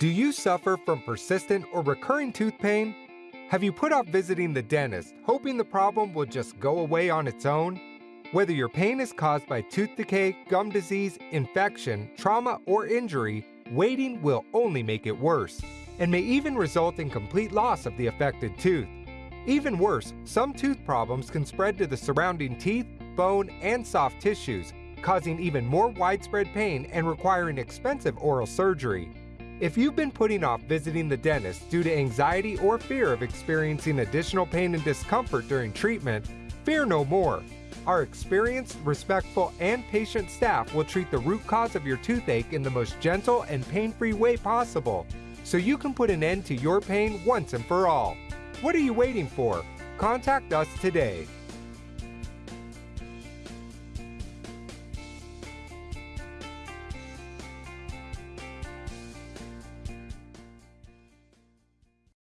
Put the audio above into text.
Do you suffer from persistent or recurring tooth pain? Have you put off visiting the dentist, hoping the problem will just go away on its own? Whether your pain is caused by tooth decay, gum disease, infection, trauma, or injury, waiting will only make it worse, and may even result in complete loss of the affected tooth. Even worse, some tooth problems can spread to the surrounding teeth, bone, and soft tissues, causing even more widespread pain and requiring expensive oral surgery. If you've been putting off visiting the dentist due to anxiety or fear of experiencing additional pain and discomfort during treatment, fear no more. Our experienced, respectful, and patient staff will treat the root cause of your toothache in the most gentle and pain-free way possible, so you can put an end to your pain once and for all. What are you waiting for? Contact us today.